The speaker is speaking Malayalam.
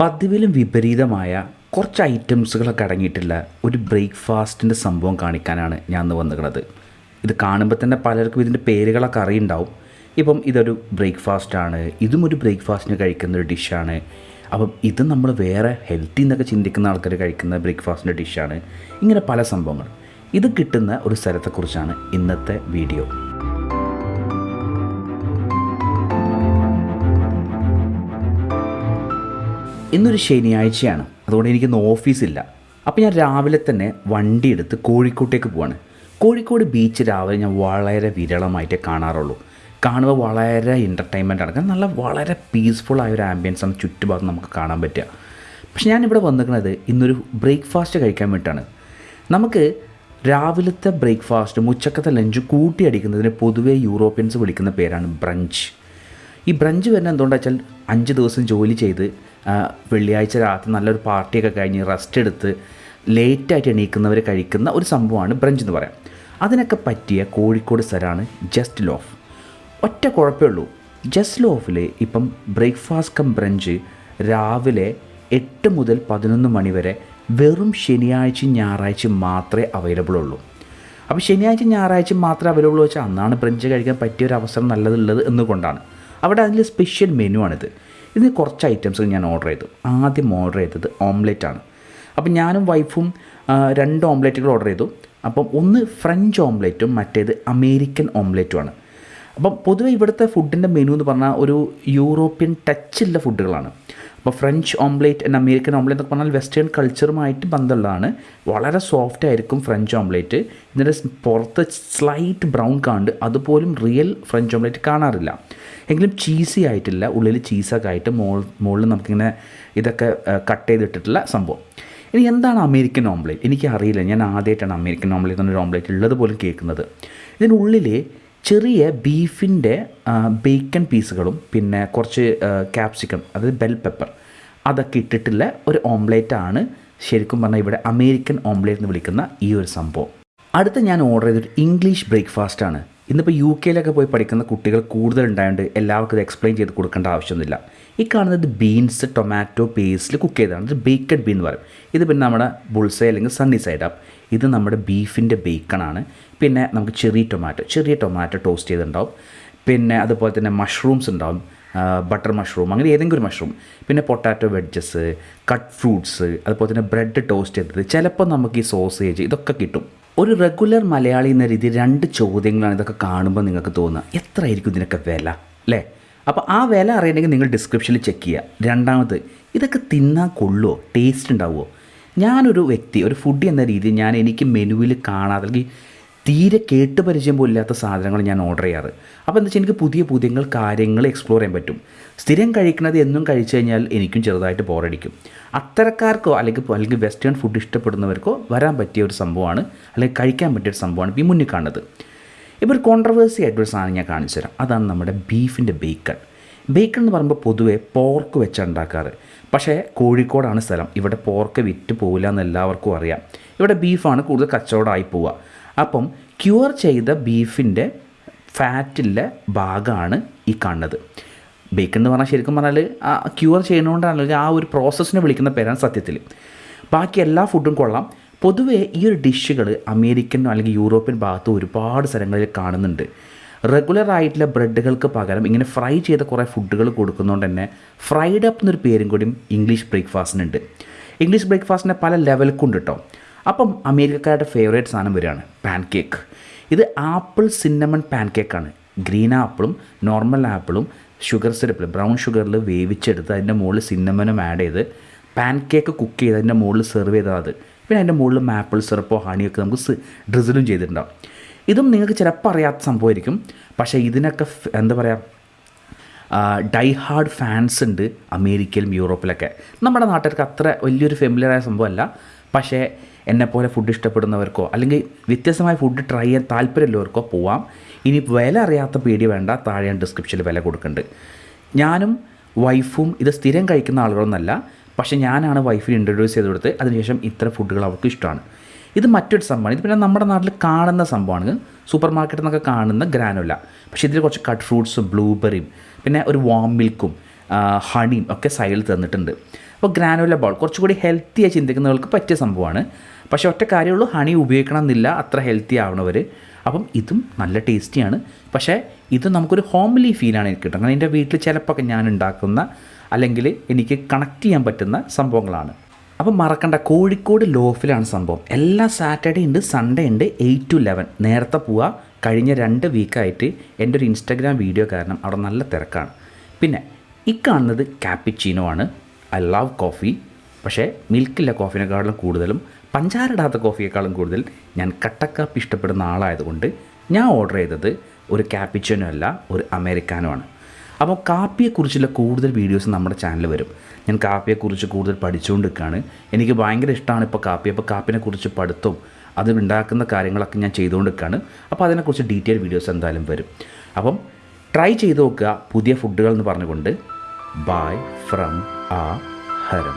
പതിവിലും വിപരീതമായ കുറച്ച് ഐറ്റംസുകളൊക്കെ അടങ്ങിയിട്ടുള്ള ഒരു ബ്രേക്ക്ഫാസ്റ്റിന്റെ സംഭവം കാണിക്കാനാണ് ഞാൻ ഇന്ന് വന്നിരിക്കുന്നത്. ഇത് കാണുമ്പോൾ തന്നെ പലർക്കും ഇതിന്റെ പേരുകളൊക്കെ അറിയുണ്ടാവും. ഇപ്പം ഇതൊരു ബ്രേക്ക്ഫാസ്റ്റാണ് ഇതും ഒരു ബ്രേക്ക്ഫാസ്റ്റിന് കഴിക്കുന്ന ഒരു ഡിഷാണ്. അപ്പം ഇത് നമ്മൾ വേറെ ഹെൽത്തി എന്നൊക്കെ ചിന്തിക്കുന്ന ആൾക്കാർ കഴിക്കുന്ന ബ്രേക്ക്ഫാസ്റ്റിന്റെ ഡിഷാണ്. ഇങ്ങനെ പല സംഭവങ്ങൾ. ഇത് കിട്ടുന്ന ഒരു സ്ഥലത്തെക്കുറിച്ചാണ് ഇന്നത്തെ വീഡിയോ. ഇന്നൊരു ശനിയാഴ്ചയാണ്. അതുകൊണ്ട് എനിക്കിന്ന് ഓഫീസില്ല. അപ്പോൾ ഞാൻ രാവിലെ തന്നെ വണ്ടി എടുത്ത് കോഴിക്കോട്ടേക്ക് പോവാണ്. കോഴിക്കോട് ബീച്ച് രാവിലെ ഞാൻ വളരെ വിരളമായിട്ടേ കാണാറുള്ളൂ. കാണുമ്പോൾ വളരെ എന്റർടൈൻമെന്റ് ആണ്. കാരണം നല്ല വളരെ പീസ്ഫുൾ ആയ ഒരു ആംബിയൻസ് ആണ് ചുറ്റുഭാഗത്ത് നമുക്ക് കാണാൻ പറ്റുക. പക്ഷെ ഞാനിവിടെ വന്നിരിക്കുന്നത് ഇന്നൊരു ബ്രേക്ക്ഫാസ്റ്റ് കഴിക്കാൻ വേണ്ടിയിട്ടാണ്. നമുക്ക് രാവിലത്തെ ബ്രേക്ക്ഫാസ്റ്റും ഉച്ചക്കത്തെ ലഞ്ച് കൂട്ടിയടിക്കുന്നതിന് പൊതുവേ യൂറോപ്യൻസ് വിളിക്കുന്ന പേരാണ് ബ്രഞ്ച് ഈ ബ്രഞ്ച് വരുന്നത് എന്തുകൊണ്ടാച്ചാൽ അഞ്ച് ദിവസം ജോലി ചെയ്ത് വെള്ളിയാഴ്ച രാത്രി നല്ലൊരു പാർട്ടിയൊക്കെ കഴിഞ്ഞ് റെസ്റ്റ് എടുത്ത് ലേറ്റായിട്ട് എണീക്കുന്നവർ കഴിക്കുന്ന ഒരു സംഭവമാണ് ബ്രഞ്ച് എന്ന് പറയാം. അതിനൊക്കെ പറ്റിയ കോഴിക്കോട് സ്ഥലമാണ് ജസ്റ്റ് ലോഫ് ഒറ്റ കുഴപ്പമേ ഉള്ളൂ. ജസ്റ്റ് ലോഫിൽ ഇപ്പം ബ്രേക്ക്ഫാസ്റ്റ് കം ബ്രഞ്ച് രാവിലെ എട്ട് മുതൽ പതിനൊന്ന് മണി വരെ വെറും ശനിയാഴ്ചയും ഞായറാഴ്ചയും മാത്രമേ അവൈലബിൾ ഉള്ളൂ. അപ്പോൾ ശനിയാഴ്ച ഞായറാഴ്ച മാത്രമേ അവൈലബിൾ വെച്ചാൽ അന്നാണ് ബ്രഞ്ച് കഴിക്കാൻ പറ്റിയ ഒരു അവസരം നല്ലതുള്ളത് എന്നുകൊണ്ടാണ്. അവിടെ അതിൽ സ്പെഷ്യൽ മെനു ആണിത്. ഇതിന് കുറച്ച് ഐറ്റംസ് ഞാൻ ഓർഡർ ചെയ്തു. ആദ്യം ഓർഡർ ചെയ്തത് ഓംലെറ്റ് ആണ്. അപ്പം ഞാനും വൈഫും രണ്ട് ഓംലെറ്റുകൾ ഓർഡർ ചെയ്തു. അപ്പം ഒന്ന് ഫ്രഞ്ച് ഓംലെറ്റും മറ്റേത് അമേരിക്കൻ ഓംലെറ്റും ആണ്. അപ്പം പൊതുവേ ഇവിടുത്തെ ഫുഡിന്റെ മെനു എന്ന് പറഞ്ഞാൽ ഒരു യൂറോപ്യൻ ടച്ചുള്ള ഫുഡുകളാണ് അപ്പോൾ French omelette and American omelette എന്നൊക്കെ പറഞ്ഞാൽ വെസ്റ്റേൺ കൾച്ചറുമായിട്ട് ബന്ധമുള്ളതാണ്. വളരെ സോഫ്റ്റ് ആയിരിക്കും ഫ്രഞ്ച് ഓംലേറ്റ് എന്നിട്ട് പുറത്ത് സ്ലൈറ്റ് ബ്രൗൺ കാണ്ട് അതുപോലും റിയൽ ഫ്രഞ്ച് ഓംലേറ്റ് കാണാറില്ല. എങ്കിലും ചീസി ആയിട്ടില്ല. ഉള്ളിൽ ചീസൊക്കെ ആയിട്ട് മോൾ മുകളിൽ നമുക്കിങ്ങനെ ഇതൊക്കെ കട്ട് ചെയ്തിട്ടിട്ടുള്ള സംഭവം. ഇനി എന്താണ് അമേരിക്കൻ ഓംലേറ്റ് എനിക്ക് അറിയില്ല. ഞാൻ ആദ്യമായിട്ടാണ് അമേരിക്കൻ ഓംലേറ്റ് എന്നൊരു ഓംലേറ്റ് ഉള്ളത് പോലും കേൾക്കുന്നത്. ഇതിനുള്ളിൽ ചെറിയ ബീഫിന്റെ ബേക്കൺ പീസുകളും പിന്നെ കുറച്ച് ക്യാപ്സിക്കം അതായത് ബെൽ പെപ്പർ അതൊക്കെ ഇട്ടിട്ടുള്ള ഒരു ഓംലേറ്റാണ് ശരിക്കും പറഞ്ഞാൽ ഇവിടെ അമേരിക്കൻ ഓംലേറ്റ് എന്ന് വിളിക്കുന്ന ഈ ഒരു സംഭവം. അടുത്ത ഞാൻ ഓർഡർ ചെയ്തൊരു ഇംഗ്ലീഷ് ബ്രേക്ക്ഫാസ്റ്റ് ആണ്. ഇന്നിപ്പോൾ യു കെയിലൊക്കെ പോയി പഠിക്കുന്ന കുട്ടികൾ കൂടുതൽ ഉണ്ടായതുകൊണ്ട് എല്ലാവർക്കും ഇത് എക്സ്പ്ലെയിൻ ചെയ്ത് കൊടുക്കേണ്ട ആവശ്യമൊന്നുമില്ല. ഈ കാണുന്നത് ബീൻസ് ടൊമാറ്റോ പേസ്റ്റിൽ കുക്ക് ചെയ്തതാണ്. ഇത് ബേക്കഡ് ബീൻ എന്ന് പറയും. ഇത് പിന്നെ നമ്മുടെ ബുൾസൈ അല്ലെങ്കിൽ സണ്ണി സൈഡ് അപ്പ് ഇത് നമ്മുടെ ബീഫിന്റെ ബേക്കണാണ് പിന്നെ നമുക്ക് ചെറിയ ടൊമാറ്റോ ചെറിയ ടൊമാറ്റോ ടോസ്റ്റ് ചെയ്തിട്ടുണ്ടാവും. പിന്നെ അതുപോലെ തന്നെ മഷ്റൂംസ് ഉണ്ടാവും. ബട്ടർ മഷ്റൂം അങ്ങനെ ഏതെങ്കിലും ഒരു മഷ്റൂം പിന്നെ പൊട്ടാറ്റോ വെഡ്ജസ് കട്ട് ഫ്രൂട്ട്സ് അതുപോലെ തന്നെ ബ്രെഡ് ടോസ്റ്റ് ചെയ്തത് ചിലപ്പോൾ നമുക്ക് ഈ സോസേജ് ഇതൊക്കെ കിട്ടും. ഒരു റെഗുലർ മലയാളി എന്ന രീതി രണ്ട് ചോദ്യങ്ങളാണ് ഇതൊക്കെ കാണുമ്പോൾ നിങ്ങൾക്ക് തോന്നുക. എത്രയായിരിക്കും ഇതിനൊക്കെ വില? അല്ലേ? അപ്പോൾ ആ വില അറിയണമെങ്കിൽ നിങ്ങൾ ഡിസ്ക്രിപ്ഷനിൽ ചെക്ക് ചെയ്യുക. രണ്ടാമത് ഇതൊക്കെ തിന്നാൻ കൊള്ളുമോ ടേസ്റ്റ് ഉണ്ടാവുമോ ഞാനൊരു വ്യക്തി ഒരു ഫുഡ് എന്ന രീതിയിൽ ഞാൻ എനിക്ക് മെനുവിൽ കാണാതെ അല്ലെങ്കിൽ തീരെ കേട്ട് പരിചയം പോലും ഇല്ലാത്ത സാധനങ്ങൾ ഞാൻ ഓർഡർ ചെയ്യാറ്. അപ്പോൾ എന്താ വെച്ചാൽ എനിക്ക് പുതിയ പുതിയ കാര്യങ്ങൾ എക്സ്പ്ലോർ ചെയ്യാൻ പറ്റും. സ്ഥിരം കഴിക്കുന്നത് എന്നും കഴിച്ചു കഴിഞ്ഞാൽ എനിക്കും ചെറുതായിട്ട് ബോറടിക്കും അത്തരക്കാർക്കോ അല്ലെങ്കിൽ അല്ലെങ്കിൽ വെസ്റ്റേൺ ഫുഡ് ഇഷ്ടപ്പെടുന്നവർക്കോ വരാൻ പറ്റിയ ഒരു സംഭവമാണ് അല്ലെങ്കിൽ കഴിക്കാൻ പറ്റിയ ഒരു സംഭവമാണ് ഈ മുന്നിൽ കാണുന്നത്. ഇപ്പോൾ ഒരു കോൺട്രവേഴ്സി ആയിട്ടൊരു സാധനം ഞാൻ കാണിച്ചു തരാം. അതാണ് നമ്മുടെ ബീഫിന്റെ ബേക്കൺ ബേക്കൺ എന്ന് പറയുമ്പോൾ പൊതുവെ പോർക്ക് വെച്ചാണ് ഉണ്ടാക്കാറ്. പക്ഷേ കോഴിക്കോടാണ് സ്ഥലം. ഇവിടെ പോർക്ക് വിറ്റ് പോകില്ല എന്ന് എല്ലാവർക്കും അറിയാം. ഇവിടെ ബീഫാണ് കൂടുതൽ കച്ചവടമായി പോവുക. അപ്പം ക്യൂർ ചെയ്ത ബീഫിന്റെ ഫാറ്റിലെ ഭാഗമാണ് ഈ കാണുന്നത്. ബേക്കൺ എന്ന് പറഞ്ഞാൽ ശരിക്കും പറഞ്ഞാൽ ആ ക്യൂർ ചെയ്യുന്നതുകൊണ്ടാണ് ആ ഒരു പ്രോസസ്സിനെ വിളിക്കുന്ന പേരാണ് സത്യത്തിൽ. ബാക്കി എല്ലാ ഫുഡും കൊള്ളാം. പൊതുവേ ഈ ഒരു ഡിഷുകൾ അമേരിക്കൻ അല്ലെങ്കിൽ യൂറോപ്യൻ ഭാഗത്തും ഒരുപാട് സ്ഥലങ്ങളിൽ കാണുന്നുണ്ട്. റെഗുലർ ആയിട്ടുള്ള ബ്രെഡുകൾക്ക് പകരം ഇങ്ങനെ ഫ്രൈ ചെയ്ത കുറേ ഫുഡുകൾ കൊടുക്കുന്നതുകൊണ്ട് തന്നെ ഫ്രൈഡ് അപ്പ് എന്നൊരു പേരും കൂടിയും ഇംഗ്ലീഷ് ബ്രേക്ക്ഫാസ്റ്റിനുണ്ട് ഇംഗ്ലീഷ് ബ്രേക്ക്ഫാസ്റ്റിനെ പല ലെവൽക്കുണ്ട് കേട്ടോ അപ്പം അമേരിക്കക്കാരുടെ ഫേവറേറ്റ് സാധനം വരികയാണ് പാൻ കേക്ക് ഇത് ആപ്പിൾ സിന്നമൺ പാൻ കേക്കാണ് ഗ്രീൻ ആപ്പിളും നോർമൽ ആപ്പിളും ഷുഗർ സിറപ്പിൽ ബ്രൗൺ ഷുഗറിൽ വേവിച്ചെടുത്ത് അതിന്റെ മുകളിൽ സിന്നമനും ആഡ് ചെയ്ത് പാൻ കേക്ക് കുക്ക് ചെയ്ത് അതിന്റെ മുകളിൽ സെർവ് ചെയ്താൽ അത് പിന്നെ അതിന്റെ മുകളിൽ മാപ്പിൾ സിറപ്പോ ഹണിയൊക്കെ നമുക്ക് ഡ്രിസിലും ചെയ്തിട്ടുണ്ടാവും. ഇതും നിങ്ങൾക്ക് ചിലപ്പോൾ അറിയാത്ത സംഭവമായിരിക്കും. പക്ഷേ ഇതിനൊക്കെ എന്താ പറയുക ഡൈ ഹാർഡ് ഫാൻസ് ഉണ്ട് അമേരിക്കയിലും യൂറോപ്പിലൊക്കെ. നമ്മുടെ നാട്ടുകാർക്ക് അത്ര വലിയൊരു ഫെമിലിയറായ സംഭവമല്ല. പക്ഷേ എന്നെപ്പോലെ ഫുഡ് ഇഷ്ടപ്പെടുന്നവർക്കോ അല്ലെങ്കിൽ വ്യത്യസ്തമായ ഫുഡ് ട്രൈ ചെയ്യാൻ താല്പര്യമുള്ളവർക്കോ പോവാം. ഇനി വില അറിയാത്ത പേടി വേണ്ട താഴെ ഡിസ്ക്രിപ്ഷനിൽ വില കൊടുക്കുന്നുണ്ട്. ഞാനും വൈഫും ഇത് സ്ഥിരം കഴിക്കുന്ന ആളുകളൊന്നല്ല പക്ഷേ ഞാനാണ് വൈഫിന് ഇൻട്രൊഡ്യൂസ് ചെയ്ത് കൊടുത്ത് അതിനുശേഷം ഇത്ര ഫുഡുകൾ അവർക്ക് ഇഷ്ടമാണ്. ഇത് മറ്റൊരു സംഭവമാണ്. ഇത് പിന്നെ നമ്മുടെ നാട്ടിൽ കാണുന്ന സംഭവമാണ്. സൂപ്പർ മാർക്കറ്റിൽ നിന്നൊക്കെ കാണുന്ന ഗ്രാനുല. പക്ഷേ ഇതിൽ കുറച്ച് കട്ട് ഫ്രൂട്ട്സും ബ്ലൂബെറിയും പിന്നെ ഒരു വാം മിൽക്കും ഹണിയും ഒക്കെ സൈഡിൽ തന്നിട്ടുണ്ട്. അപ്പോൾ ഗ്രാനുല ബോൾ കുറച്ചുകൂടി ഹെൽത്തിയായി ചിന്തിക്കുന്നവർക്ക് പറ്റിയ സംഭവമാണ്. പക്ഷേ ഒറ്റ കാര്യമുള്ളൂ ഹണി ഉപയോഗിക്കണം എന്നില്ല അത്ര ഹെൽത്തി ആവണവർ അപ്പം ഇതും നല്ല ടേസ്റ്റിയാണ് പക്ഷേ ഇത് നമുക്കൊരു ഹോംലി ഫീലാണ് എനിക്ക് കിട്ടുന്നത്. എന്റെ വീട്ടിൽ ചിലപ്പോൾ ഞാൻ ഉണ്ടാക്കുന്ന അല്ലെങ്കിൽ എനിക്ക് കണക്ട് ചെയ്യാൻ പറ്റുന്ന സംഭവങ്ങളാണ്. അപ്പം മറക്കണ്ട കോഴിക്കോട് ലോഫിലാണ് സംഭവം. എല്ലാ സാറ്റർഡേ ഉണ്ട് സൺഡേ ഉണ്ട് എയ്റ്റ് ടു ലെവൻ നേരത്തെ പോവുക കഴിഞ്ഞ രണ്ട് വീക്കായിട്ട് എന്റെ ഒരു ഇൻസ്റ്റാഗ്രാം വീഡിയോ കാരണം അവിടെ നല്ല തിരക്കാണ്. പിന്നെ ഈ കാണുന്നത് ക്യാപ്പിച്ചീനോ ആണ്. ഐ ലവ് കോഫി പക്ഷേ മിൽക്കില്ല കോഫിനേക്കാളും കൂടുതലും പഞ്ചാര ഇടാത്ത കോഫിയേക്കാളും കൂടുതൽ ഞാൻ കട്ടക്കാപ്പി ഇഷ്ടപ്പെടുന്ന ആളായതുകൊണ്ട് ഞാൻ ഓർഡർ ചെയ്തത് ഒരു ക്യാപ്പിച്ചിനോ അല്ല ഒരു അമേരിക്കാനോ ആണ്. അപ്പോൾ കാപ്പിയെക്കുറിച്ചുള്ള കൂടുതൽ വീഡിയോസ് നമ്മുടെ ചാനൽ വരും. ഞാൻ കാപ്പിയെക്കുറിച്ച് കൂടുതൽ പഠിച്ചുകൊണ്ട് നിൽക്കുകയാണ് എനിക്ക് ഭയങ്കര ഇഷ്ടമാണ് ഇപ്പോൾ കാപ്പി. അപ്പോൾ കാപ്പിനെക്കുറിച്ച് പഠിത്തവും അത് ഉണ്ടാക്കുന്ന കാര്യങ്ങളൊക്കെ ഞാൻ ചെയ്തുകൊണ്ട് നിൽക്കുകയാണ് അപ്പോൾ അതിനെക്കുറിച്ച് ഡീറ്റെയിൽ വീഡിയോസ് എന്തായാലും വരും. അപ്പം ട്രൈ ചെയ്ത് നോക്കുക പുതിയ ഫുഡുകൾ എന്ന് പറഞ്ഞുകൊണ്ട്. ബൈ ഫ്രം ആ ഹരം